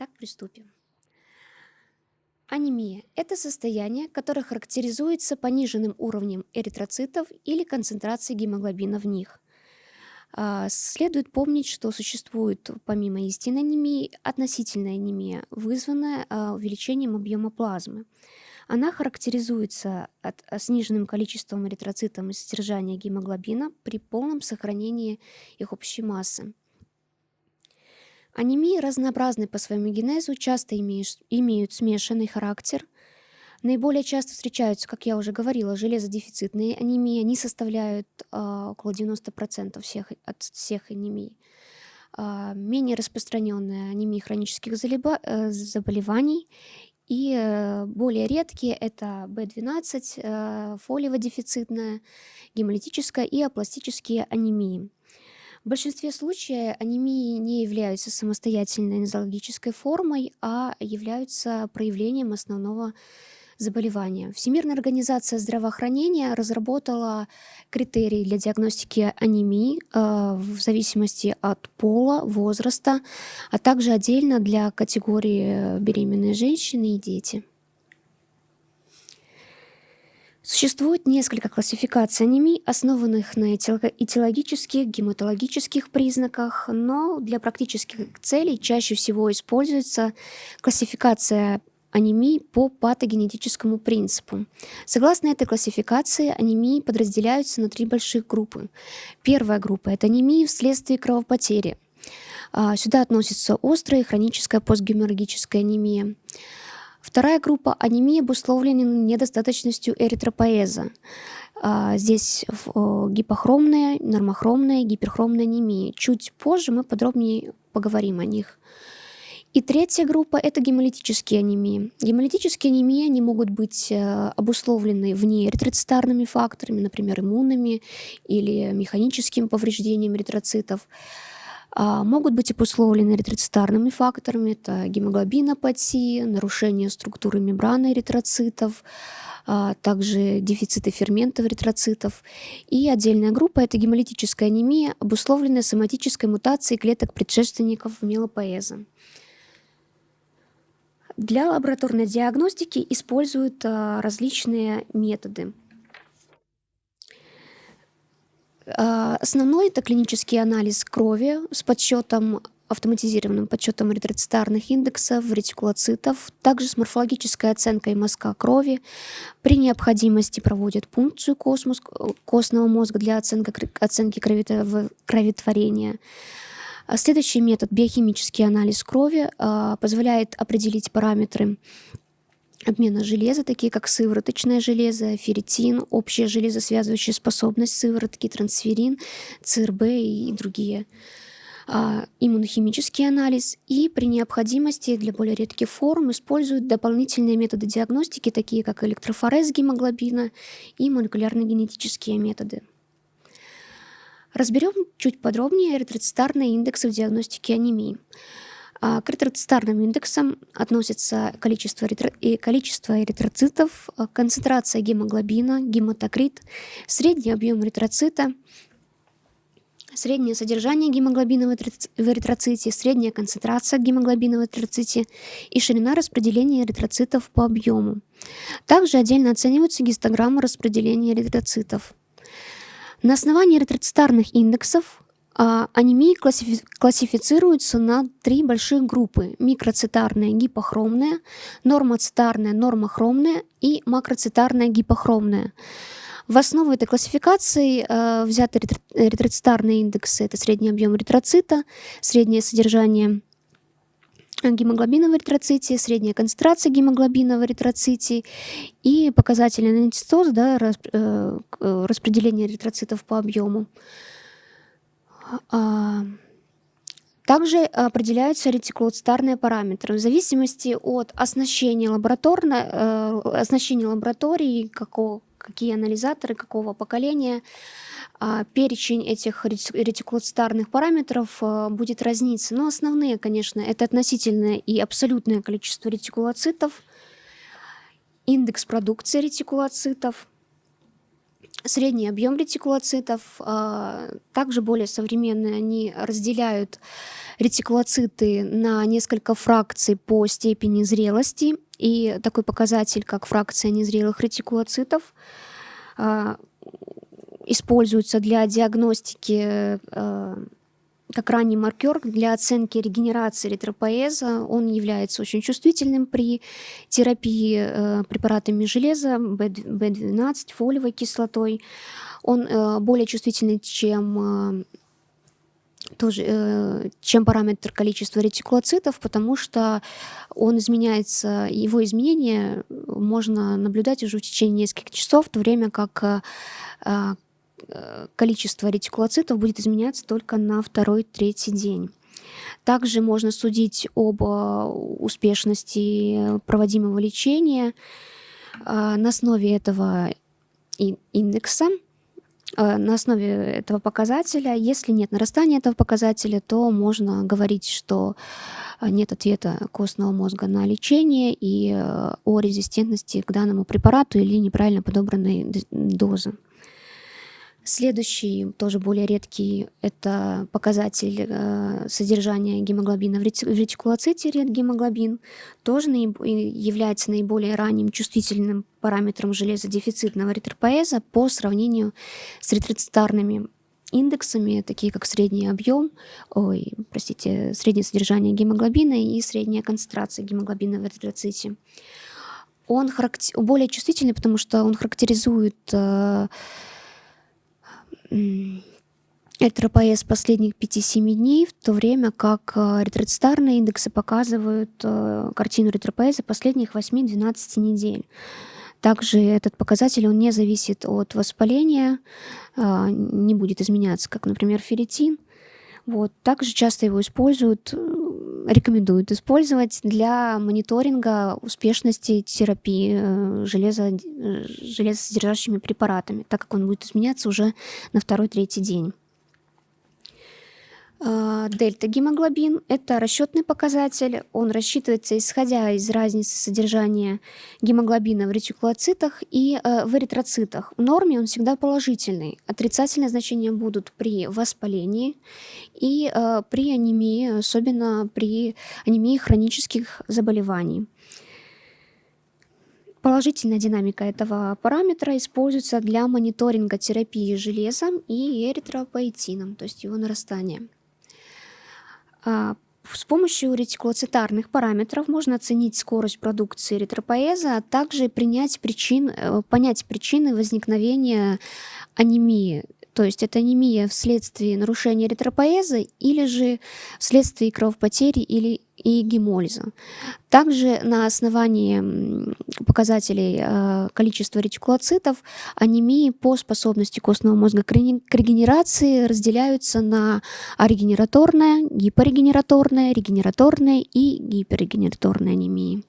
Так, приступим. Анемия – это состояние, которое характеризуется пониженным уровнем эритроцитов или концентрацией гемоглобина в них. А, следует помнить, что существует помимо истинной анемии относительная анемия, вызванная а, увеличением объема плазмы. Она характеризуется от, а, сниженным количеством эритроцитов и содержания гемоглобина при полном сохранении их общей массы. Анемии разнообразны по своему генезу, часто имеют, смешанный характер. Наиболее часто встречаются, как я уже говорила, железодефицитные анемии. Они составляют э, около 90% всех, от всех анемий. Э, менее распространенные анемии хронических заболеваний и э, более редкие это B12, э, фолиево-дефицитная, гемолитическая и апластические анемии. В большинстве случаев анемии не являются самостоятельной нозологической формой, а являются проявлением основного заболевания. Всемирная организация здравоохранения разработала критерии для диагностики анемии э, в зависимости от пола, возраста, а также отдельно для категории беременные женщины и дети. Существует несколько классификаций анемий, основанных на этиологических, гематологических признаках, но для практических целей чаще всего используется классификация анемии по патогенетическому принципу. Согласно этой классификации, анемии подразделяются на три больших группы. Первая группа – это анемии вследствие кровопотери. А, сюда относится острая и хроническая постгеморрагическая анемия. Вторая группа – анемия, обусловленная недостаточностью эритропоэза. А, здесь гипохромная, нормохромная, гиперхромная анемия. Чуть позже мы подробнее поговорим о них. И третья группа – это гемолитические анемии. Гемолитические анемии они могут быть э, обусловлены вне эритроцитарными факторами, например, иммунными или механическим повреждением эритроцитов. А, могут быть обусловлены эритроцитарными факторами, это гемоглобинопатия, нарушение структуры мембраны эритроцитов, а, также дефициты ферментов эритроцитов. И отдельная группа – это гемолитическая анемия, обусловленная соматической мутацией клеток предшественников мелопоэза. Для лабораторной диагностики используют а, различные методы. А, основной это клинический анализ крови с подсчетом автоматизированным подсчетом эритроцитарных индексов, ретикулоцитов, также с морфологической оценкой мазка крови. При необходимости проводят пункцию космос, костного мозга для оценки, оценки кроветворения. А следующий метод, биохимический анализ крови, а, позволяет определить параметры обмена железа, такие как сывороточное железо, ферритин, общая железосвязывающая способность сыворотки, трансферин, ЦРБ и другие а, иммунохимический анализ и при необходимости для более редких форм используют дополнительные методы диагностики, такие как электрофорез гемоглобина и молекулярно-генетические методы. Разберем чуть подробнее эритроцитарные индексы в диагностике анемии. А, к эритроцитарным индексам относятся количество, эритро... количество эритроцитов, а, концентрация гемоглобина, гематокрит, средний объем эритроцита, среднее содержание гемоглобина в эритроците, средняя концентрация гемоглобина в эритроците и ширина распределения эритроцитов по объему. Также отдельно оцениваются гистограммы распределения эритроцитов. На основании эритроцитарных индексов анемии классифи классифицируются на три больших группы. Микроцитарная гипохромная, нормоцитарная нормохромная и макроцитарная гипохромная. В основу этой классификации э, взяты эритроцитарные индексы. Это средний объем эритроцита, среднее содержание гемоглобина в эритроците, средняя концентрация гемоглобина в эритроците и показатели анатистоз, да, рас, э, распределение эритроцитов по объему. Также определяются ретикулоцитарные параметры. В зависимости от оснащения, лабораторной, э, оснащения лаборатории, какого, какие анализаторы, какого поколения, а, перечень этих ретикулоцитарных параметров э, будет разниться. Но основные, конечно, это относительное и абсолютное количество ретикулоцитов, индекс продукции ретикулоцитов, средний объем ретикулоцитов. А, также более современные, они разделяют ретикулоциты на несколько фракций по степени зрелости. И такой показатель, как фракция незрелых ретикулоцитов, а, используется для диагностики а, как ранний маркер для оценки регенерации эритропоэза. Он является очень чувствительным при терапии э, препаратами железа, B12, фолиевой кислотой. Он э, более чувствительный, чем, э, тоже, чем параметр количества ретикулоцитов, потому что он изменяется, его изменения можно наблюдать уже в течение нескольких часов, в то время как количество ретикулоцитов будет изменяться только на второй-третий день. Также можно судить об э, успешности проводимого лечения э, на основе этого индекса, на основе этого показателя. Если нет нарастания этого показателя, то можно говорить, что нет ответа костного мозга на лечение и о резистентности к данному препарату или неправильно подобранной дозы. Следующий, тоже более редкий, это показатель э, содержания гемоглобина в ретикулоците, ретгемоглобин, тоже наиб является наиболее ранним чувствительным параметром железодефицитного эритропоэза по сравнению с ретроцитарными индексами, такие как средний объем, ой, простите, среднее содержание гемоглобина и средняя концентрация гемоглобина в эритроците. Он характер... более чувствительный, потому что он характеризует э, РТРПС последних 5-7 дней, в то время как э, ретроцитарные индексы показывают э, картину ретропоэза последних 8-12 недель. Также этот показатель он не зависит от воспаления, э, не будет изменяться, как, например, ферритин. Вот. Также часто его используют, рекомендуют использовать для мониторинга успешности терапии железо, железосодержащими препаратами, так как он будет изменяться уже на второй-третий день. А, дельта-гемоглобин – это расчетный показатель. Он рассчитывается исходя из разницы содержания гемоглобина в ретикулоцитах и э, в эритроцитах. В норме он всегда положительный. Отрицательные значения будут при воспалении и э, при анемии, особенно при анемии хронических заболеваний. Положительная динамика этого параметра используется для мониторинга терапии железом и эритропоэтином, то есть его нарастания. А, с помощью ретикулоцитарных параметров можно оценить скорость продукции эритропоэза, а также принять причин, э, понять причины возникновения анемии то есть это анемия вследствие нарушения эритропоэза или же вследствие кровопотери или и гемолиза. Также на основании показателей э, количества ретикулоцитов анемии по способности костного мозга к регенерации разделяются на арегенераторная, гипорегенераторная, регенераторная и гиперрегенераторная анемии.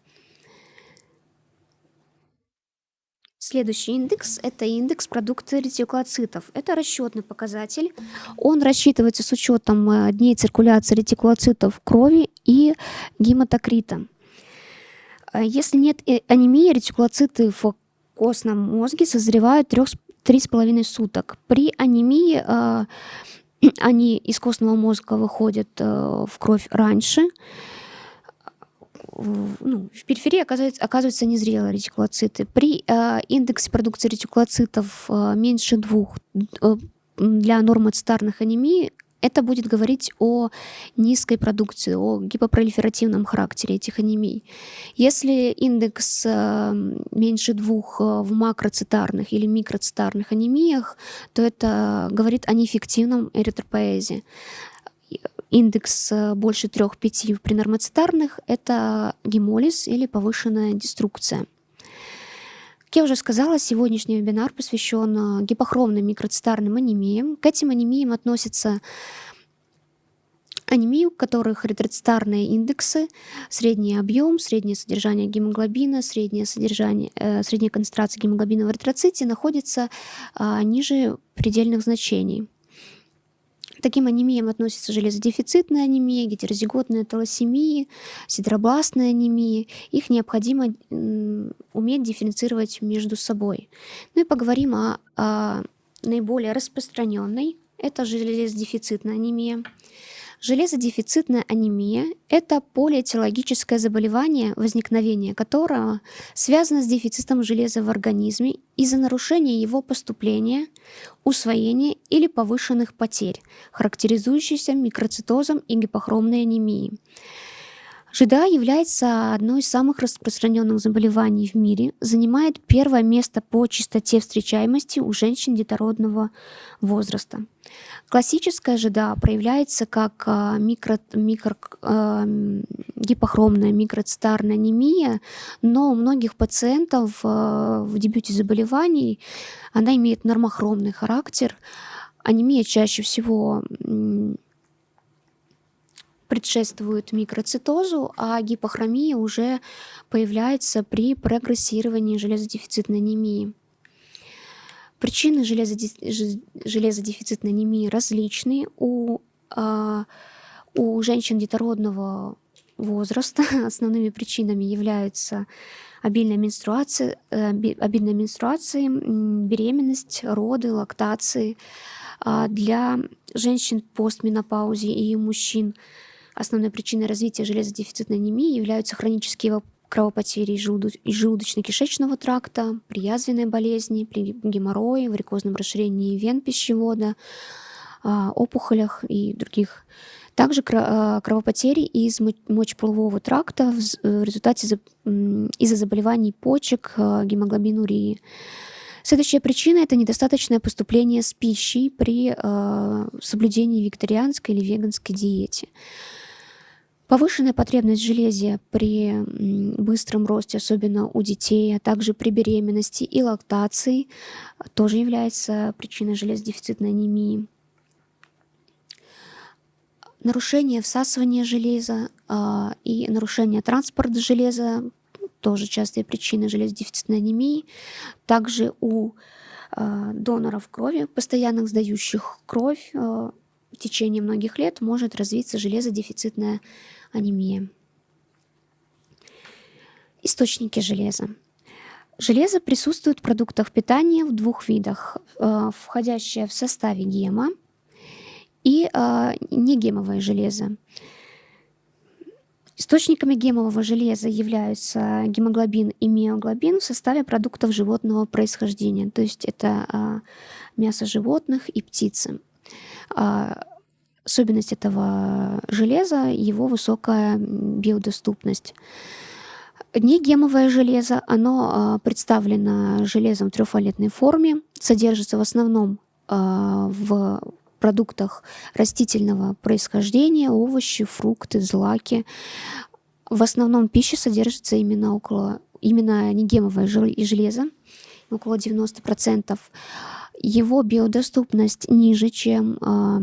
Следующий индекс – это индекс продукта ретикулоцитов. Это расчетный показатель. Он рассчитывается с учетом э, дней циркуляции ретикулоцитов крови и гематокрита. Э, если нет э, анемии, ретикулоциты в костном мозге созревают 3,5 суток. При анемии они из костного мозга выходят в кровь раньше, ну, в периферии оказывается, оказываются незрелые ретикулоциты. При э, индексе продукции ретикулоцитов э, меньше двух э, для нормоцитарных анемий это будет говорить о низкой продукции, о гипопролиферативном характере этих анемий. Если индекс э, меньше двух э, в макроцитарных или микроцитарных анемиях, то это говорит о неэффективном эритропоэзе индекс э, больше 3-5 при нормоцитарных – это гемолиз или повышенная деструкция. Как я уже сказала, сегодняшний вебинар посвящен э, гипохромным микроцитарным анемиям. К этим анемиям относятся анемии, у которых ретроцитарные индексы, средний объем, среднее содержание гемоглобина, среднее, содержание, э, средняя концентрация гемоглобина в эритроците находится э, ниже предельных значений. Таким анемиям относятся железодефицитная анемия, гетерозиготная талассемия, сидробластная анемия. Их необходимо уметь дифференцировать между собой. Ну и поговорим о, о наиболее распространенной. Это железодефицитная анемия. Железодефицитная анемия – это полиэтиологическое заболевание, возникновение которого связано с дефицитом железа в организме из-за нарушения его поступления, усвоения или повышенных потерь, характеризующихся микроцитозом и гипохромной анемией. ЖДА является одной из самых распространенных заболеваний в мире, занимает первое место по частоте встречаемости у женщин детородного возраста. Классическая ЖДА проявляется как а, микро, микро, э, гипохромная микроцитарная анемия, но у многих пациентов э, в дебюте заболеваний она имеет нормохромный характер. Анемия чаще всего предшествует микроцитозу, а гипохромия уже появляется при прогрессировании железодефицитной анемии. Причины железодефицитной анемии различны. У, а, у женщин детородного возраста основными причинами являются обильная менструация, э, обильная менструация, беременность, роды, лактации. А для женщин постменопаузе и мужчин Основной причиной развития железодефицитной анемии являются хронические кровопотери из желудочно-кишечного тракта, при язвенной болезни, при геморрое, варикозном расширении вен пищевода, а, опухолях и других. Также а, кровопотери из мочеполового тракта в результате из-за заболеваний почек, а, гемоглобинурии. Следующая причина – это недостаточное поступление с пищей при соблюдении вегетарианской или веганской диете. Повышенная потребность в железе при быстром росте, особенно у детей, а также при беременности и лактации, тоже является причиной железодефицитной анемии. Нарушение всасывания железа э, и нарушение транспорта железа тоже частые причины железодефицитной анемии. Также у э, доноров крови, постоянных сдающих кровь, э, в течение многих лет может развиться железодефицитная анемия. Источники железа. Железо присутствует в продуктах питания в двух видах, э, входящее в составе гема и э, негемовое железо. Источниками гемового железа являются гемоглобин и миоглобин в составе продуктов животного происхождения, то есть это э, мясо животных и птицы. Особенность этого железа – его высокая биодоступность. Негемовое железо, оно а, представлено железом в трехвалентной форме, содержится в основном а, в продуктах растительного происхождения, овощи, фрукты, злаки. В основном пища содержится именно около именно негемовое железо, около 90%. Его биодоступность ниже, чем а,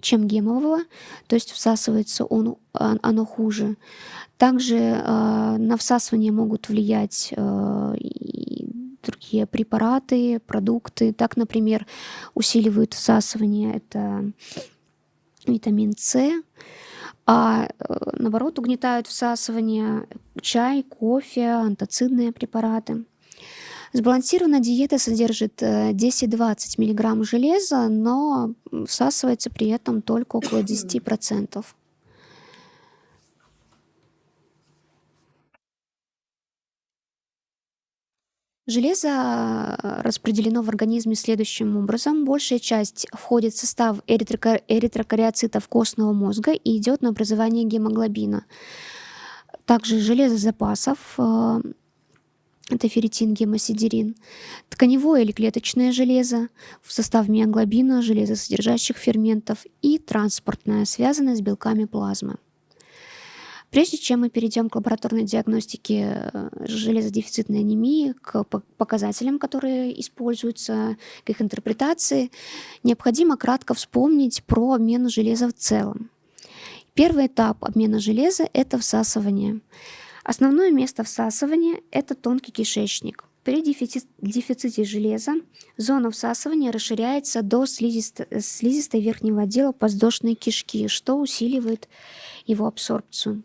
чем гемового, то есть всасывается он, а, оно хуже. Также э, на всасывание могут влиять э, другие препараты, продукты. Так, например, усиливают всасывание это витамин С, а наоборот угнетают всасывание чай, кофе, антоцидные препараты. Сбалансированная диета содержит 10-20 э, мг железа, но всасывается при этом только около 10%. Железо э, распределено в организме следующим образом. Большая часть входит в состав эритрокариоцитов костного мозга и идет на образование гемоглобина. Также железо запасов э, это ферритин, гемосидерин, тканевое или клеточное железо в состав миоглобина, железосодержащих ферментов и транспортное, связанное с белками плазмы. Прежде чем мы перейдем к лабораторной диагностике э, железодефицитной анемии, к показателям, которые используются, к их интерпретации, необходимо кратко вспомнить про обмен железа в целом. Первый этап обмена железа – это всасывание. Основное место всасывания – это тонкий кишечник. При дефици- дефиците железа зона всасывания расширяется до слизисто- слизистой верхнего отдела подвздошной кишки, что усиливает его абсорбцию.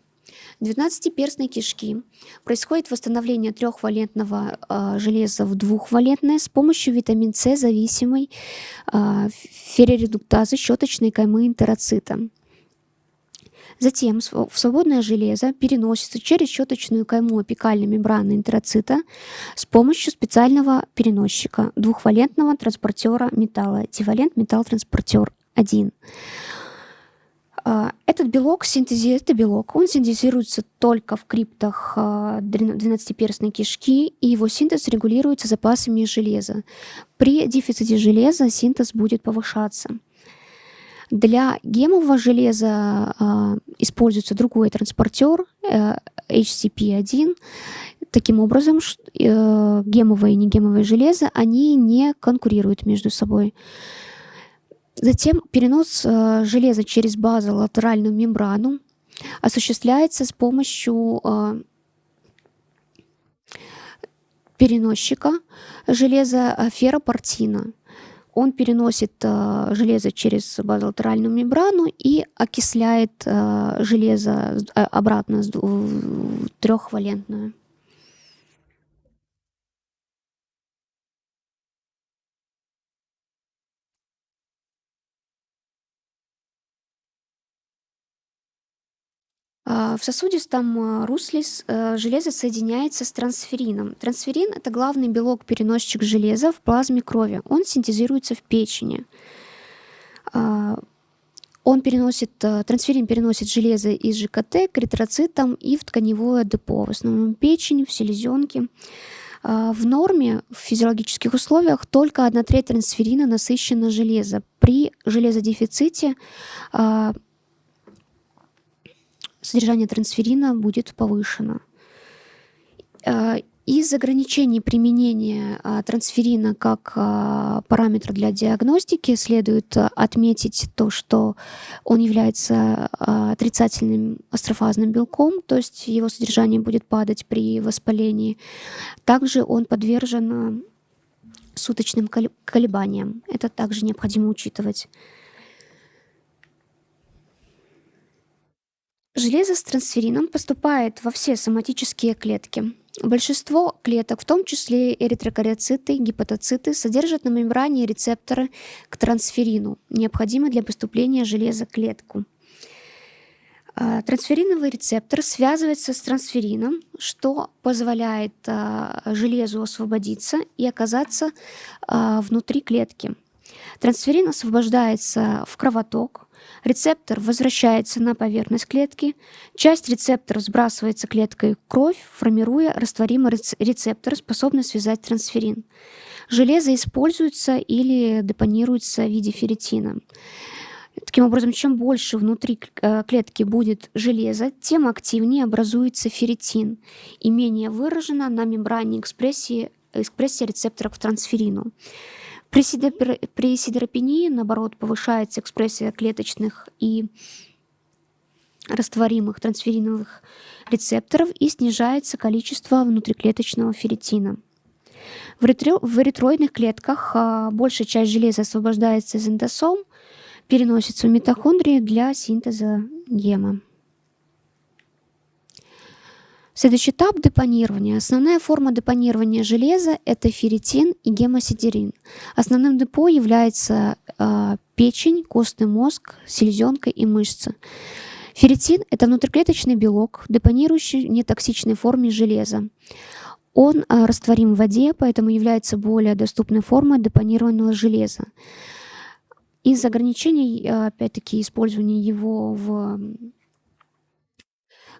В двенадцатиперстной кишки происходит восстановление трехвалентного э, железа в двухвалентное с помощью витамин С зависимой э, ферроредуктазы щеточной каймы энтероцита. Затем в свободное железо переносится через щеточную кайму апикальной мембраны энтероцита с помощью специального переносчика двухвалентного транспортера металла, дивалент металлотранспортер 1. А, этот белок, синтези... это белок, он синтезируется только в криптах 12-перстной а, кишки, и его синтез регулируется запасами железа. При дефиците железа синтез будет повышаться. Для гемового железа э, используется другой транспортер э, HCP1. Таким образом, э, гемовое и негемовое железо, они не конкурируют между собой. Затем перенос э, железа через базолатеральную мембрану осуществляется с помощью э, переносчика железа э, ферропортина. Он переносит э, железо через базолатеральную мембрану и окисляет э, железо э, обратно в трехвалентную. А, в сосудистом а, русле э, железо соединяется с трансферином. Трансферин– это главный белок-переносчик железа в плазме крови. Он синтезируется в печени. А, он переносит, э, трансферин переносит железо из ЖКТ к эритроцитам и в тканевое депо, в основном печень, в селезенке. В норме, в физиологических условиях, только одна треть трансферина насыщена железо. При железодефиците содержание трансферина будет повышено. Э, из ограничений применения а, трансферина как а, параметра для диагностики следует отметить то, что он является отрицательным астрофазным белком, то есть его содержание будет падать при воспалении. Также он подвержен суточным колебаниям. Это также необходимо учитывать. Железо с трансферином поступает во все соматические клетки. Большинство клеток, в том числе эритрокариоциты, гепатоциты, содержат на мембране рецепторы к трансферину, необходимые для поступления железа в клетку. А, трансфериновый рецептор связывается с трансферином, что позволяет а, железу освободиться и оказаться а, внутри клетки. Трансферин освобождается в кровоток, Рецептор возвращается на поверхность клетки, часть рецептора сбрасывается клеткой в кровь, формируя растворимый рецептор, способный связать трансферин. Железо используется или депонируется в виде ферритина. Таким образом, чем больше внутри э, клетки будет железа, тем активнее образуется ферритин и менее выражена на мембране экспрессии, экспрессия рецепторов к трансферину. При, сидопер... при сидеропении, наоборот, повышается экспрессия клеточных и растворимых трансфериновых рецепторов и снижается количество внутриклеточного ферритина. В, ретро... в эритроидных клетках а, большая часть железа освобождается из эндосом, переносится в митохондрии для синтеза гема. Следующий этап депонирования. Основная форма депонирования железа – это ферритин и гемосидерин. Основным депо является э, печень, костный мозг, селезенка и мышцы. Ферритин – это внутриклеточный белок, депонирующий в нетоксичной форме железа. Он э, растворим в воде, поэтому является более доступной формой депонированного железа. Из ограничений, опять-таки, использования его в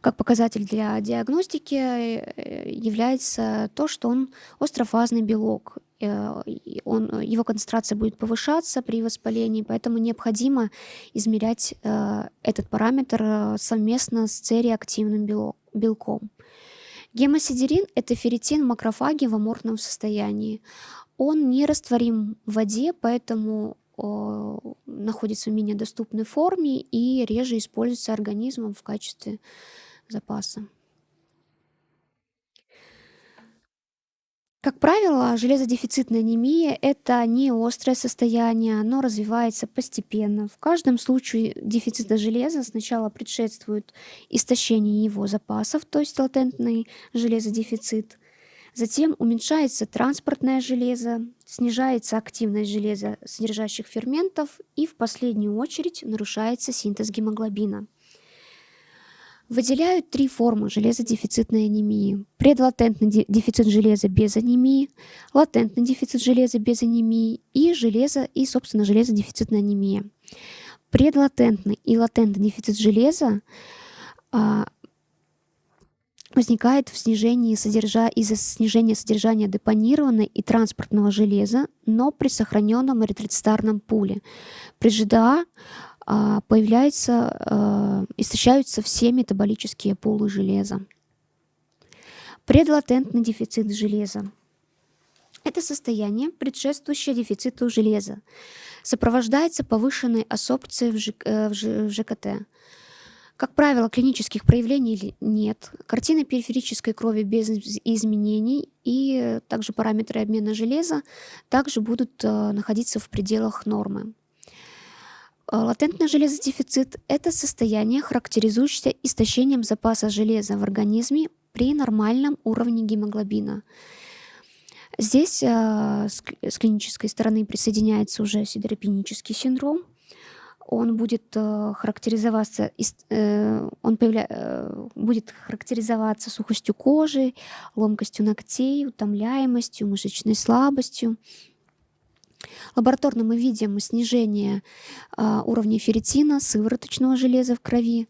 как показатель для диагностики э, является то, что он острофазный белок. Э, он, его концентрация будет повышаться при воспалении, поэтому необходимо измерять э, этот параметр совместно с цереактивным белком. Гемосидерин – это ферритин в макрофаге в аморфном состоянии. Он не растворим в воде, поэтому находится в менее доступной форме и реже используется организмом в качестве запаса Как правило, железодефицитная анемия– это не острое состояние, оно развивается постепенно. В каждом случае дефицита железа сначала предшествует истощение его запасов, то есть латентный железодефицит. Затем уменьшается транспортное железо, снижается активность железа содержащих ферментов и в последнюю очередь нарушается синтез гемоглобина. Выделяют три формы железодефицитной анемии. Предлатентный дефицит железа без анемии, латентный дефицит железа без анемии и железо и, собственно, железодефицитная анемия. Предлатентный и латентный дефицит железа а, возникает в снижении содержа... из-за снижения содержания депонированного и транспортного железа, но при сохраненном эритроцитарном пуле. При ЖДА появляются, а, истощаются все метаболические пулы железа. Предлатентный дефицит железа. Это состояние, предшествующее дефициту железа, сопровождается повышенной ассорбцией в, ЖК, э, ЖКТ. Как правило, клинических проявлений нет. Картина периферической крови без изменений и также параметры обмена железа также будут э, находиться в пределах нормы. Э, латентный железодефицит– это состояние, характеризующееся истощением запаса железа в организме при нормальном уровне гемоглобина. Здесь э, с клинической стороны присоединяется уже сидеропенический синдром. Он будет э, характеризоваться, он появля... будет характеризоваться сухостью кожи, ломкостью ногтей, утомляемостью, мышечной слабостью, Лабораторно мы видим снижение а, уровня ферритина, сывороточного железа в крови,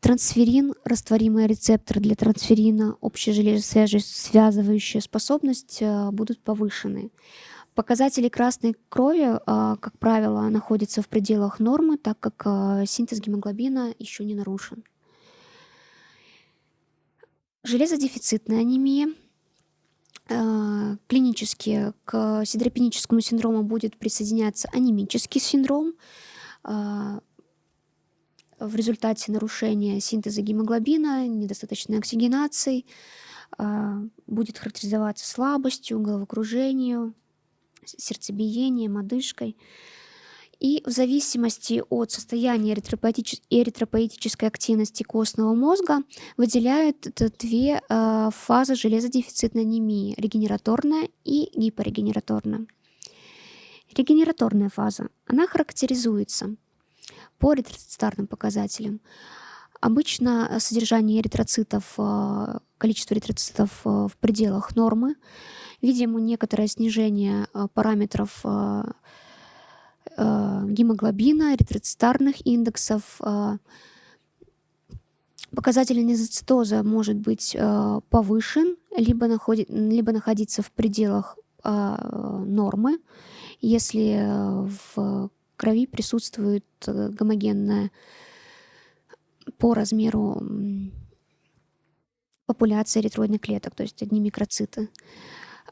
трансферин, растворимый рецептор для трансферина, общая железосвязывающая способность а, будут повышены. Показатели красной крови, а, как правило, находятся в пределах нормы, так как синтез гемоглобина еще не нарушен. Железодефицитная анемия – клинически к сидропеническому синдрому будет присоединяться анемический синдром э, в результате нарушения синтеза гемоглобина, недостаточной оксигенации, э, будет характеризоваться слабостью, головокружением, сердцебиением, одышкой. И в зависимости от состояния эритропоэтической активности костного мозга выделяют две э, фазы железодефицитной анемии – регенераторная и гипорегенераторная. Регенераторная фаза, она характеризуется по эритроцитарным показателям. Обычно содержание эритроцитов, э, количество эритроцитов э, в пределах нормы. Видимо, некоторое снижение параметров гемоглобина, эритроцитарных индексов. Э, показатель анизоцитоза может быть э, повышен, либо, находит, либо находиться в пределах нормы, если в крови присутствует гомогенная по размеру популяция эритроидных клеток, то есть одни микроциты.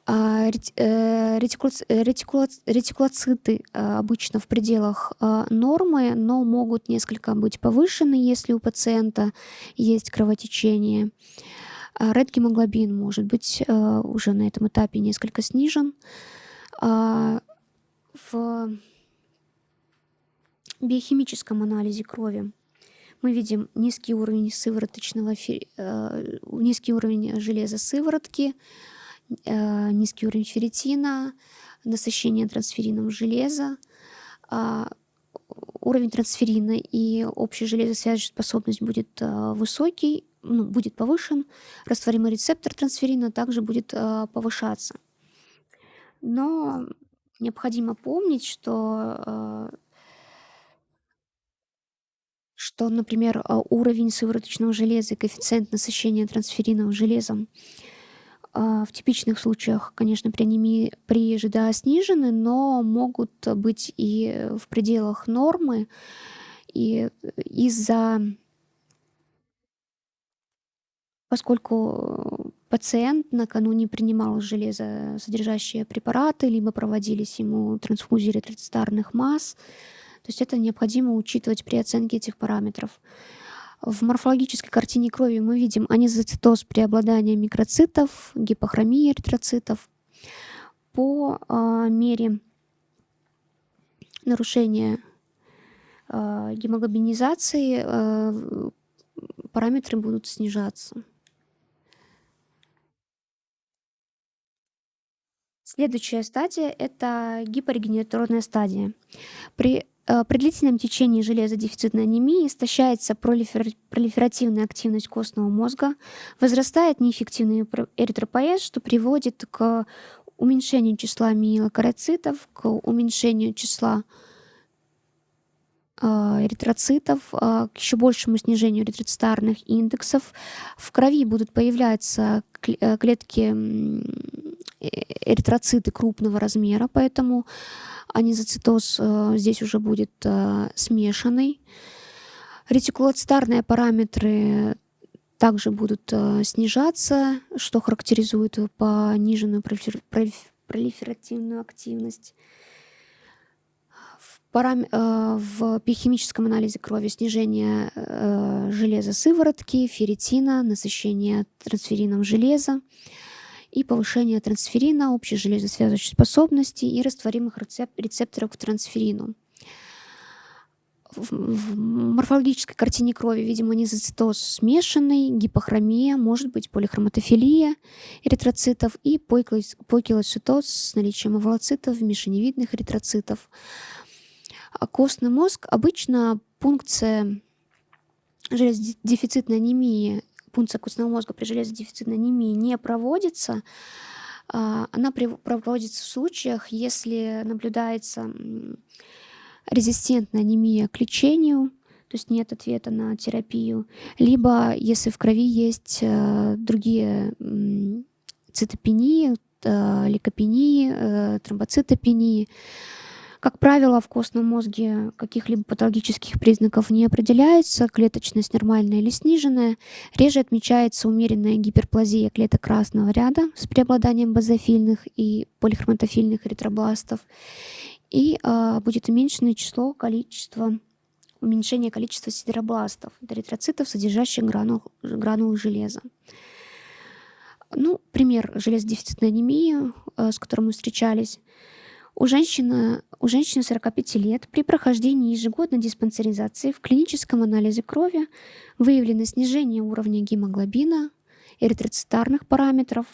А, э, ретикулоциты а, обычно в пределах а, нормы, но могут несколько быть повышены, если у пациента есть кровотечение. Red-гемоглобин может быть уже на этом этапе несколько снижен. В биохимическом анализе крови мы видим низкий уровень сывороточного, э, низкий уровень железа сыворотки, Э, низкий уровень ферритина, насыщение трансферином железа, а, уровень трансферина и общая железосвязывающая способность будет э, высокий, ну, будет повышен, растворимый рецептор трансферина также будет э, повышаться. Но необходимо помнить, что что, например, уровень сывороточного железа и коэффициент насыщения трансферином железом в типичных случаях, конечно, при анемии при ЖДА снижены, но могут быть и в пределах нормы. И из-за... Поскольку пациент накануне принимал железосодержащие препараты, либо проводились ему трансфузии эритроцитарных масс, то есть это необходимо учитывать при оценке этих параметров. В морфологической картине крови мы видим анизоцитоз преобладания микроцитов, гипохромия эритроцитов. По а, мере нарушения а, гемоглобинизации а, параметры будут снижаться. Следующая стадия – это гипорегенераторная стадия. При, э, при длительном течении железодефицитной анемии истощается пролифер, пролиферативная активность костного мозга, возрастает неэффективный эритропоэз, что приводит к уменьшению числа миелокароцитов, к уменьшению числа эритроцитов, а, к еще большему снижению эритроцитарных индексов. В крови будут появляться э, клетки Э, эритроциты крупного размера, поэтому анизоцитоз э, здесь уже будет смешанный. Ретикулоцитарные параметры также будут снижаться, что характеризует пониженную пролиферативную активность. В, парам... в биохимическом анализе крови снижение железа сыворотки, ферритина, насыщение трансферином железа и повышение трансферина, общей железосвязывающей способности и растворимых рецепторов к трансферину. В морфологической картине крови, видимо, низоцитоз смешанный, гипохромия, может быть полихроматофилия эритроцитов и покилоцитоз с наличием овалоцитов, мишеневидных эритроцитов. А костный мозг обычно пункция железодефицитной анемии. Пункция костного мозга при железодефицитной анемии не проводится, а, она проводится в случаях, если наблюдается резистентная анемия к лечению, то есть нет ответа на терапию, либо если в крови есть э, другие цитопении, э, лейкопении, э, тромбоцитопении, как правило, в костном мозге каких-либо патологических признаков не определяется, клеточность нормальная или сниженная. Реже отмечается умеренная гиперплазия клеток красного ряда с преобладанием базофильных и полихроматофильных эритробластов. И э, будет уменьшенное число, количество, уменьшение количества сидеробластов, эритроцитов, содержащих гранул, гранулы железа. Ну, пример железодефицитной анемии, э, с которым мы встречались – у женщины, у женщины 45 лет при прохождении ежегодной диспансеризации в клиническом анализе крови выявлено снижение уровня гемоглобина, эритроцитарных параметров,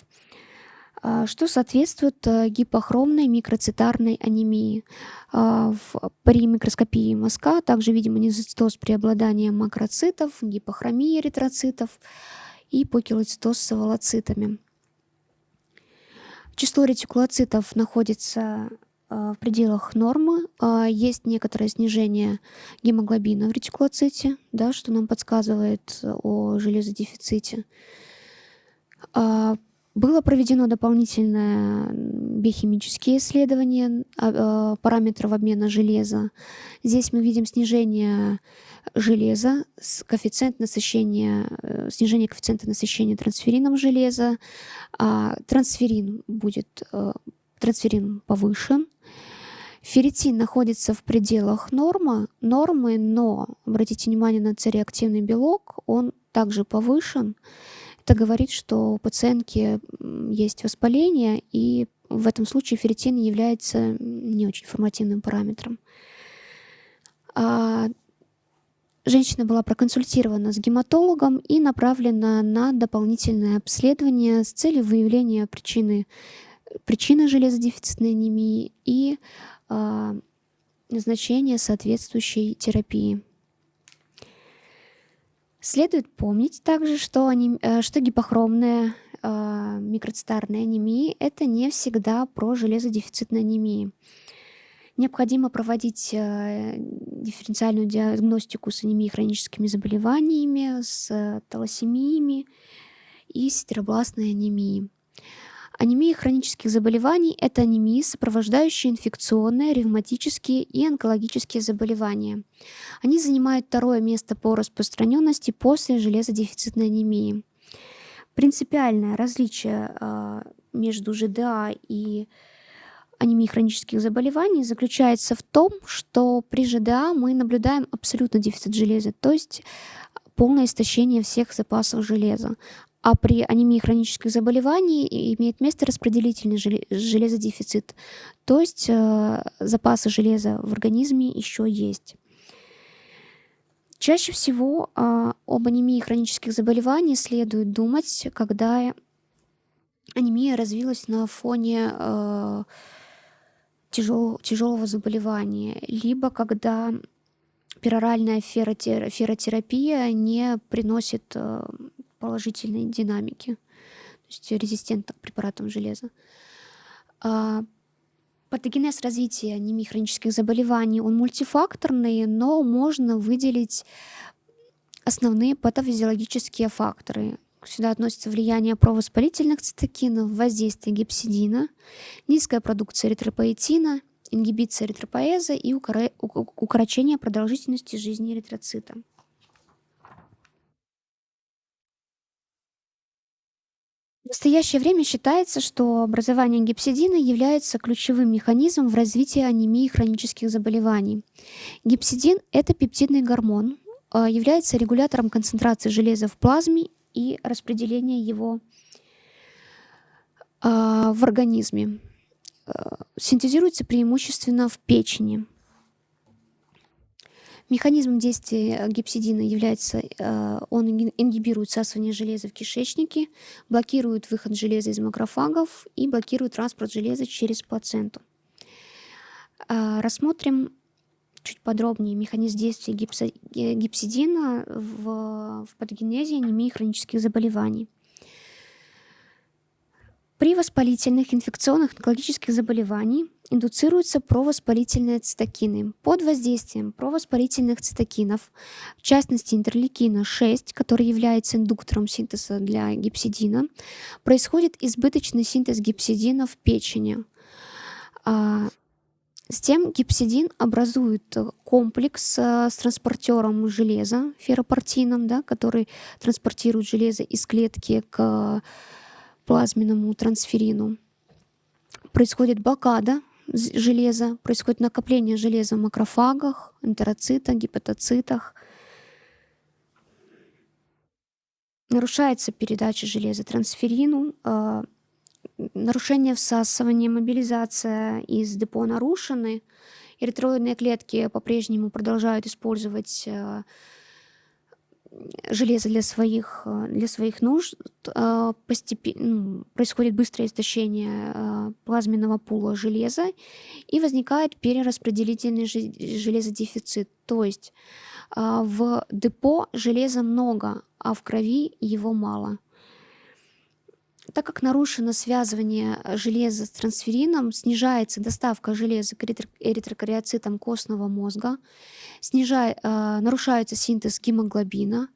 а, что соответствует э, гипохромной микроцитарной анемии. А, при микроскопии мазка также видим анизоцитоз преобладания макроцитов, гипохромия эритроцитов и покилоцитоз с овалоцитами. Число ретикулоцитов находится а, в пределах нормы. А, есть некоторое снижение гемоглобина в ретикулоците, да, что нам подсказывает о железодефиците. А, было проведено дополнительное биохимические исследования параметров обмена железа. Здесь мы видим снижение железа, коэффициент насыщения, э, снижение коэффициента насыщения трансферином железа. Трансферин будет э, трансферин повышен, Ферритин находится в пределах нормы, нормы, но обратите внимание на цереактивный белок, он также повышен. Это говорит, что у пациентки есть воспаление, и в этом случае ферритин является не очень информативным параметром. А женщина была проконсультирована с гематологом и направлена на дополнительное обследование с целью выявления причины, причины железодефицитной анемии и а, назначение соответствующей терапии. Следует помнить также, что, анем... Э, что гипохромная э, микроцитарная анемия – это не всегда про железодефицитную анемию. Необходимо проводить э, дифференциальную диагностику с анемией хроническими заболеваниями, с талассемиями и стеробластной анемией. Анемия хронических заболеваний – это анемии, сопровождающие инфекционные, ревматические и онкологические заболевания. Они занимают второе место по распространенности после железодефицитной анемии. Принципиальное различие э, между ЖДА и анемией хронических заболеваний заключается в том, что при ЖДА мы наблюдаем абсолютно дефицит железа, то есть полное истощение всех запасов железа. А при анемии хронических заболеваний имеет место распределительный железодефицит, то есть э, запасы железа в организме еще есть. Чаще всего э, об анемии хронических заболеваний следует думать, когда анемия развилась на фоне э, тяжел, тяжелого заболевания, либо когда пероральная феротерапия не приносит э, положительной динамики, то есть резистентных к препаратам железа. А, патогенез развития анемии хронических заболеваний, он мультифакторный, но можно выделить основные патофизиологические факторы. Сюда относятся влияние провоспалительных цитокинов, воздействие гипсидина, низкая продукция эритропоэтина, ингибиция эритропоэза и укорочение продолжительности жизни эритроцита. В настоящее время считается, что образование гипсидина является ключевым механизмом в развитии анемии хронических заболеваний. Гипсидин – это пептидный гормон, а, является регулятором концентрации железа в плазме и распределения его а, в организме. А, синтезируется преимущественно в печени – Механизмом действия гипсидина является, э, он ингибирует всасывание железа в кишечнике, блокирует выход железа из макрофагов и блокирует транспорт железа через плаценту. А, рассмотрим чуть подробнее механизм действия гипсидина в, в патогенезе анемии хронических заболеваний. При воспалительных инфекционных онкологических заболеваниях индуцируются провоспалительные цитокины. Под воздействием провоспалительных цитокинов, в частности интерлейкина-6, который является индуктором синтеза для гипсидина, происходит избыточный синтез гипсидина в печени. А, с тем гипсидин образует комплекс с транспортером железа, ферропортином, да, который транспортирует железо из клетки к плазменному трансферину. Происходит блокада железа, происходит накопление железа в макрофагах, энтероцитах, гепатоцитах. Нарушается передача железа трансферину, э, нарушение всасывания, мобилизация из депо нарушены. Эритроидные клетки по-прежнему продолжают использовать э, железо для своих, э, для своих нужд, э, постепенно ну, происходит быстрое истощение э, плазменного пула железа и возникает перераспределительный железодефицит. То есть в депо железа много, а в крови его мало. Так как нарушено связывание железа с трансферином, снижается доставка железа к эритрокариоцитам костного мозга, снижай, э, нарушается синтез гемоглобина,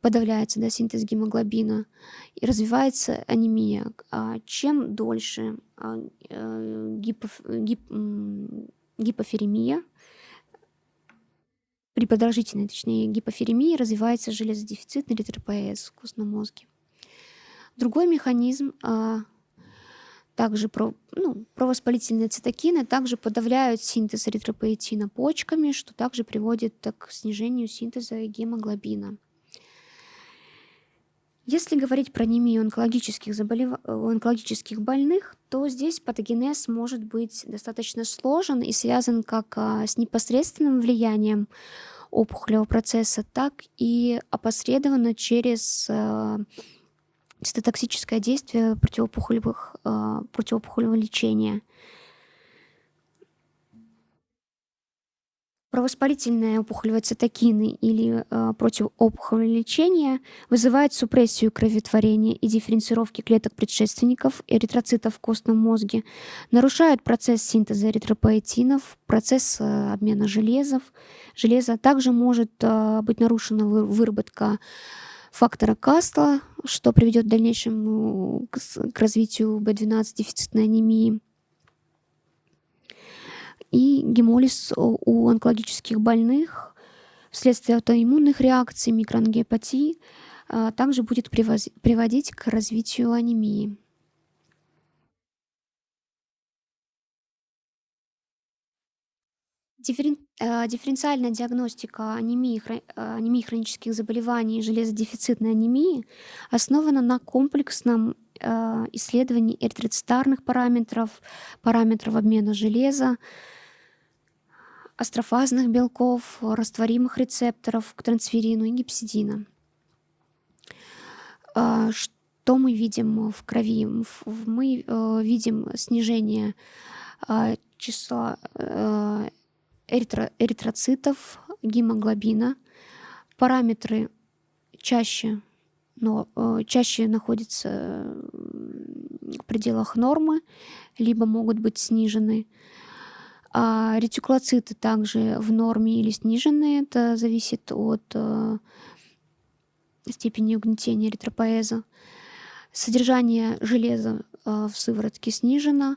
подавляется да, синтез гемоглобина и развивается анемия. А чем дольше а, э, гипоф, гип, гипоферемия, при продолжительной, точнее, гипоферемии развивается железодефицитный эритропоэз в костном мозге. Другой механизм а, также про, ну, провоспалительные цитокины также подавляют синтез эритропоэтина почками, что также приводит к снижению синтеза гемоглобина. Если говорить про анемию онкологических, заболев... онкологических больных, то здесь патогенез может быть достаточно сложен и связан как а, с непосредственным влиянием опухолевого процесса, так и опосредованно через а, цитотоксическое действие противоопухолевых, э, противоопухолевого лечения. Провоспалительные опухолевые цитокины или э, противоопухолевое лечение вызывает супрессию кроветворения и дифференцировки клеток предшественников эритроцитов в костном мозге, нарушает процесс синтеза эритропоэтинов, процесс э, обмена железов, железа. Также может э, быть нарушена выработка фактора Кастла, что приведет в дальнейшем к, к развитию B12 дефицитной анемии. И гемолиз у онкологических больных вследствие аутоиммунных реакций, микроангиопатии а, также будет приводить к развитию анемии. Дифферен э, дифференциальная диагностика анемии, э, анемии хронических заболеваний и железодефицитной анемии основана на комплексном, э, исследовании эритроцитарных параметров, параметров обмена железа, астрофазных белков, растворимых рецепторов к трансферину и гипсидина. Что мы видим в крови? Мы видим снижение числа эритро, эритроцитов, гемоглобина. Параметры чаще, но, э, чаще находятся в пределах нормы, либо могут быть снижены. А ретикулоциты также в норме или снижены. Это зависит от э, степени угнетения эритропоэза. Содержание железа э, в сыворотке снижено.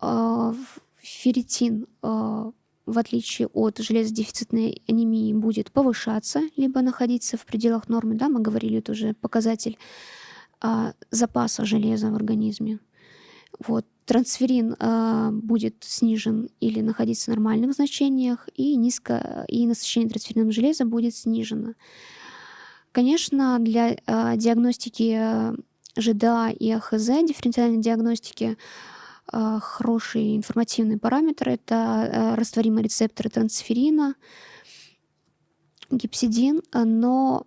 Э, ферритин э, в отличие от железодефицитной анемии, будет повышаться, либо находиться в пределах нормы. Да, мы говорили, это уже показатель а, запаса железа в организме. Вот. Трансферин а, будет снижен или находиться в нормальных значениях, и, низко, и насыщение трансферинным железом будет снижено. Конечно, для а, диагностики ЖДА и АХЗ, дифференциальной диагностики, а, хорошие информативные параметры. Это а, растворимые рецепторы трансферина, гипсидин, но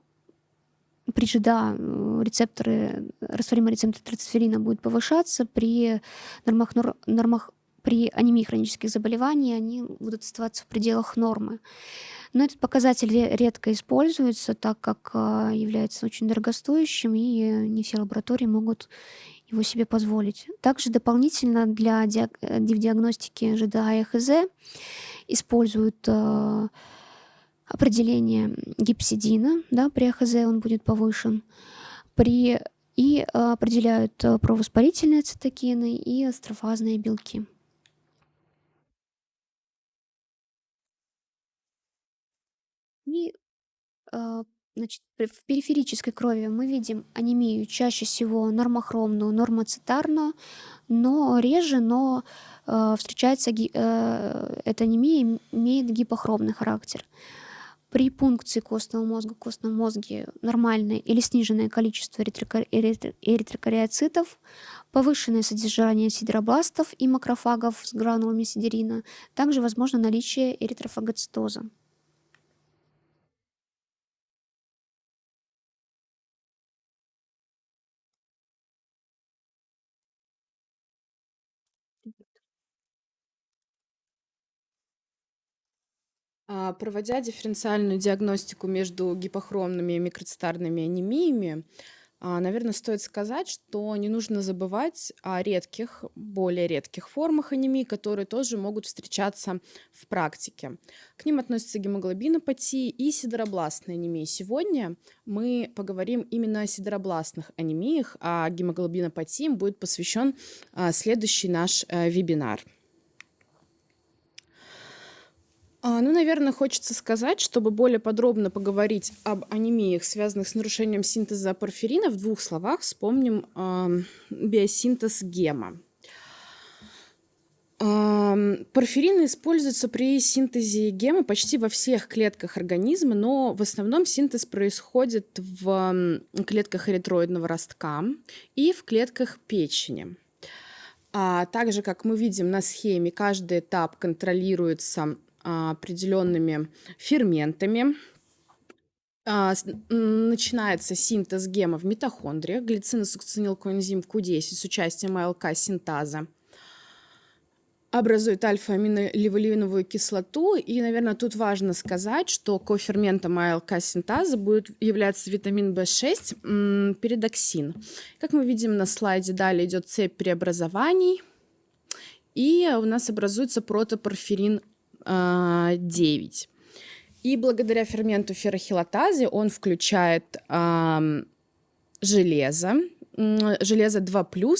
при ЖДА рецепторы, растворимые рецепторы трансферина будут повышаться, при нормах, нормах при анемии хронических заболеваний они будут оставаться в пределах нормы. Но этот показатель редко используется, так как а, является очень дорогостоящим, и не все лаборатории могут его себе позволить. Также дополнительно для диаг э, диагностики ЖДА и ХЗ используют э, определение гипсидина, да, при АХЗ он будет повышен, при, и э, определяют э, провоспалительные цитокины и астрофазные белки. И э, Значит, в периферической крови мы видим анемию чаще всего нормохромную, нормоцитарную, но реже, но э, встречается э, эта анемия имеет гипохромный характер. При пункции костного мозга в костном мозге нормальное или сниженное количество эритрокариоцитов, повышенное содержание сидеробластов и макрофагов с гранулами сидерина, также возможно наличие эритрофагоцитоза. А, проводя дифференциальную диагностику между гипохромными и микроцитарными анемиями, а, наверное, стоит сказать, что не нужно забывать о редких, более редких формах анемии, которые тоже могут встречаться в практике. К ним относятся гемоглобинопатии и сидеробластные анемии. Сегодня мы поговорим именно о сидеробластных анемиях, а гемоглобинопатиям будет посвящен а, следующий наш э, вебинар. А, ну, наверное, хочется сказать, чтобы более подробно поговорить об анемиях, связанных с нарушением синтеза порфирина, в двух словах вспомним э, биосинтез гема. Порфирины используются при синтезе гема почти во всех клетках организма, но в основном синтез происходит в клетках эритроидного ростка и в клетках печени. А также, как мы видим на схеме, каждый этап контролируется определенными ферментами. А, начинается синтез гема в митохондриях, глициносукцинилкоэнзим Q10 с участием АЛК-синтаза образует альфа-аминолеволиновую кислоту. И, наверное, тут важно сказать, что коферментом АЛК-синтаза будет являться витамин В6, передоксин. Как мы видим на слайде, далее идет цепь преобразований. И у нас образуется протопорфирин 9. И благодаря ферменту феррохилатазе он включает железо, железо 2+,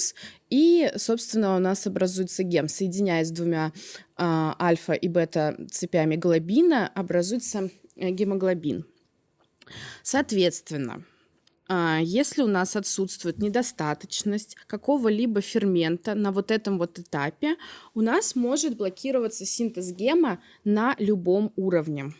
и, собственно, у нас образуется гем. Соединяясь с двумя э, альфа и бета цепями глобина, образуется э, гемоглобин. Соответственно, А, если у нас отсутствует недостаточность какого-либо фермента на вот этом вот этапе, у нас может блокироваться синтез гема на любом уровне.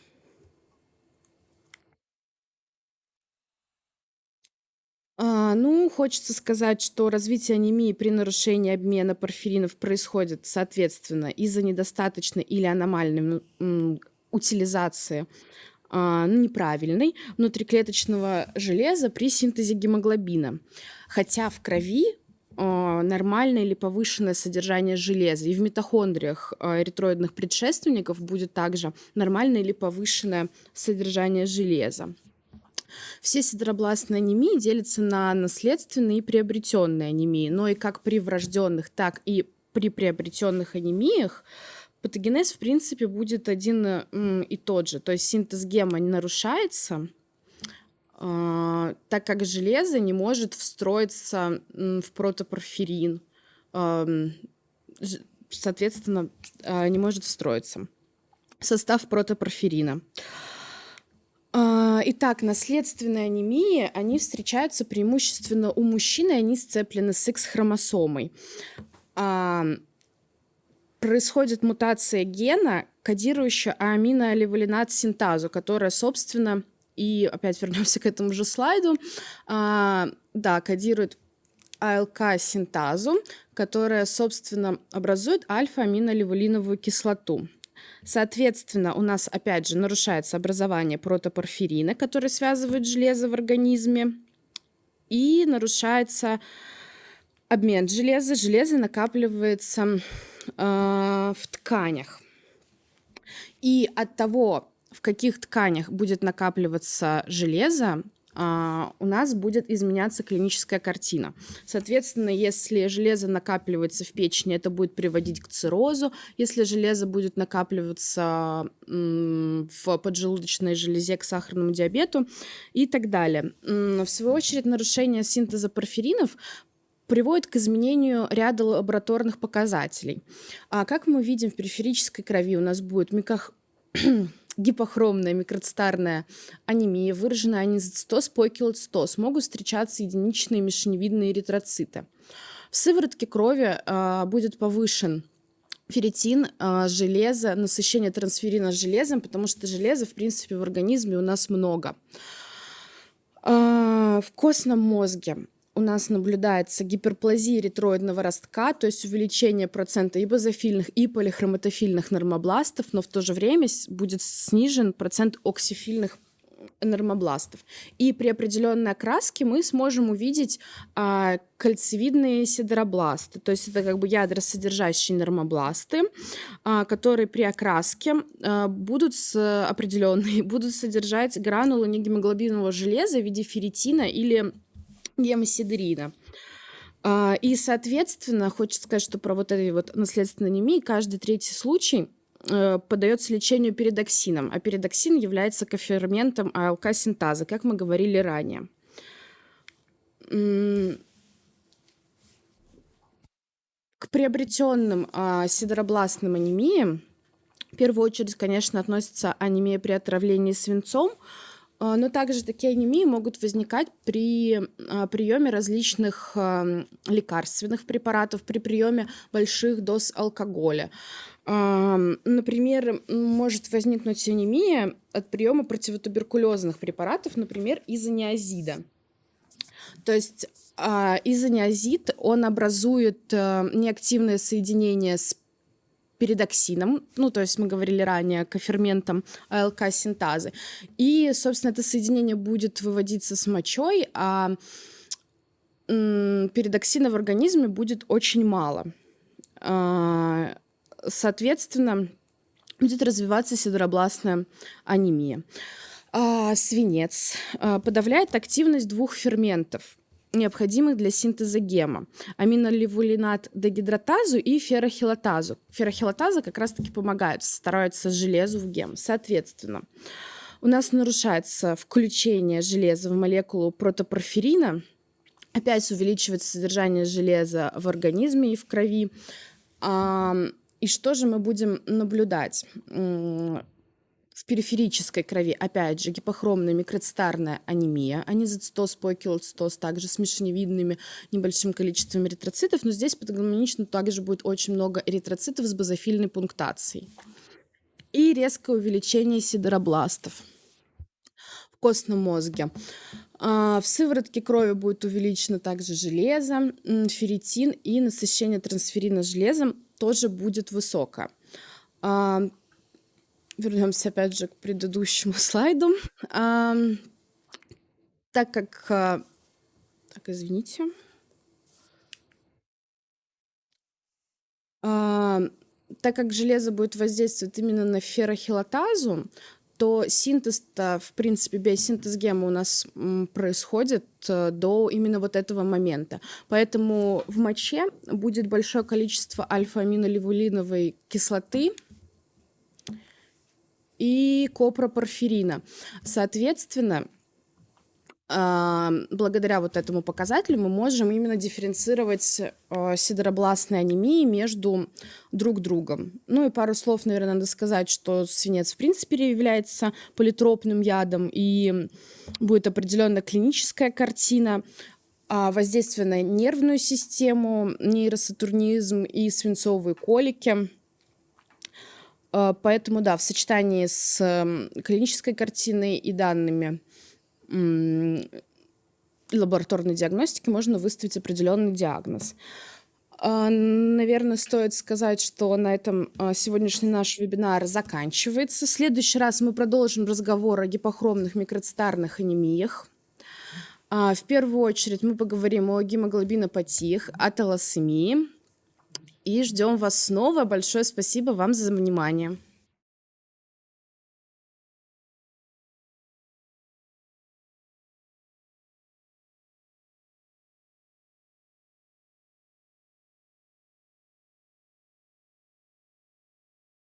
А, ну, хочется сказать, что развитие анемии при нарушении обмена порфиринов происходит, соответственно, из-за недостаточной или аномальной утилизации а, ну, неправильной внутриклеточного железа при синтезе гемоглобина. Хотя в крови а, нормальное или повышенное содержание железа. И в митохондриях эритроидных предшественников будет также нормальное или повышенное содержание железа. Все сидеробластные анемии делятся на наследственные и приобретенные анемии, но и как при врожденных, так и при приобретенных анемиях патогенез, в принципе, будет один и тот же. То есть синтез гема нарушается, а, так как железо не может встроиться в протопорфирин. Соответственно, а, не может встроиться в состав протопорфирина. А, итак, наследственные анемии, они встречаются преимущественно у мужчин, и они сцеплены с X-хромосомой. Происходит мутация гена, кодирующая аминоаливалинат синтазу, которая, собственно, и опять вернемся к этому же слайду, а, да, кодирует АЛК-синтазу, которая, собственно, образует альфа-аминоливулиновую кислоту. Соответственно, у нас опять же нарушается образование протопорфирина, который связывает железо в организме, и нарушается обмен железа. Железо накапливается э, в тканях. И от того, в каких тканях будет накапливаться железо, а, у нас будет изменяться клиническая картина. Соответственно, если железо накапливается в печени, это будет приводить к циррозу. Если железо будет накапливаться в поджелудочной железе, к сахарному диабету и так далее. В свою очередь, нарушение синтеза порфиринов приводит к изменению ряда лабораторных показателей. А как мы видим в периферической крови, у нас будет микох гипохромная микроцитарная анемия, выраженная анизоцитоз, покилоцитоз, могут встречаться единичные мишеневидные эритроциты. В сыворотке крови э, будет повышен ферритин, э, железо, насыщение трансферина железом, потому что железа, в принципе, в организме у нас много. Э, в костном мозге у нас наблюдается гиперплазия эритроидного ростка, то есть увеличение процента и базофильных, и полихроматофильных нормобластов, но в то же время будет снижен процент оксифильных нормобластов. И при определенной окраске мы сможем увидеть а, кольцевидные сидеробласты, то есть это как бы ядросодержащие нормобласты, а, которые при окраске а, будут с, определенные, будут содержать гранулы негемоглобинового железа в виде ферритина или гемосидрина. А, и, соответственно, хочется сказать, что про вот эти вот наследственные анемии каждый третий случай э, поддается лечению передоксином, а передоксин является коферментом АЛК-синтаза, как мы говорили ранее. К приобретенным а, сидоробластным анемиям в первую очередь, конечно, относится анемия при отравлении свинцом, но также такие анемии могут возникать при а, приеме различных лекарственных препаратов, при приеме больших доз алкоголя. Например, может возникнуть анемия от приема противотуберкулезных препаратов, например, изониазида. То есть а, изониазид, он образует неактивное соединение с передоксином, ну, то есть мы говорили ранее, коферментом АЛК-синтазы. И, собственно, это соединение будет выводиться с мочой, а передоксина в организме будет очень мало. А, соответственно, будет развиваться сидробластная анемия. А, свинец а, подавляет активность двух ферментов необходимых для синтеза гема. Аминоливулинат дегидратазу и феррохилатазу. Феррохилатаза как раз-таки помогает, стараются железу в гем. Соответственно, у нас нарушается включение железа в молекулу протопорфирина, опять увеличивается содержание железа в организме и в крови. И что же мы будем наблюдать? В периферической крови, опять же, гипохромная микроцитарная анемия, анизоцитоз, покилоцитоз, также с мишеневидными небольшим количеством эритроцитов, но здесь патогномонично также будет очень много эритроцитов с базофильной пунктацией. И резкое увеличение сидеробластов в костном мозге. А, в сыворотке крови будет увеличено также железо, ферритин и насыщение трансферина железом тоже будет высокое. Вернемся опять же к предыдущему слайду. А, так как... А, так, извините. А, так как железо будет воздействовать именно на феррохилатазу, то синтез-то, в принципе, биосинтез гема у нас происходит э, до именно вот этого момента. Поэтому в моче будет большое количество альфа-аминолевулиновой кислоты, и копропорфирина. Соответственно, а, благодаря вот этому показателю мы можем именно дифференцировать а, сидеробластные анемии между друг другом. Ну и пару слов, наверное, надо сказать, что свинец в принципе является политропным ядом и будет определенная клиническая картина а, воздействие на нервную систему, нейросатурнизм и свинцовые колики – поэтому, да, в сочетании с клинической картиной и данными лабораторной диагностики можно выставить определенный диагноз. А, наверное, стоит сказать, что на этом а, сегодняшний наш вебинар заканчивается. В следующий раз мы продолжим разговор о гипохромных микроцитарных анемиях. В первую очередь мы поговорим о гемоглобинопатиях, о талассемии, и ждем вас снова. Большое спасибо вам за внимание.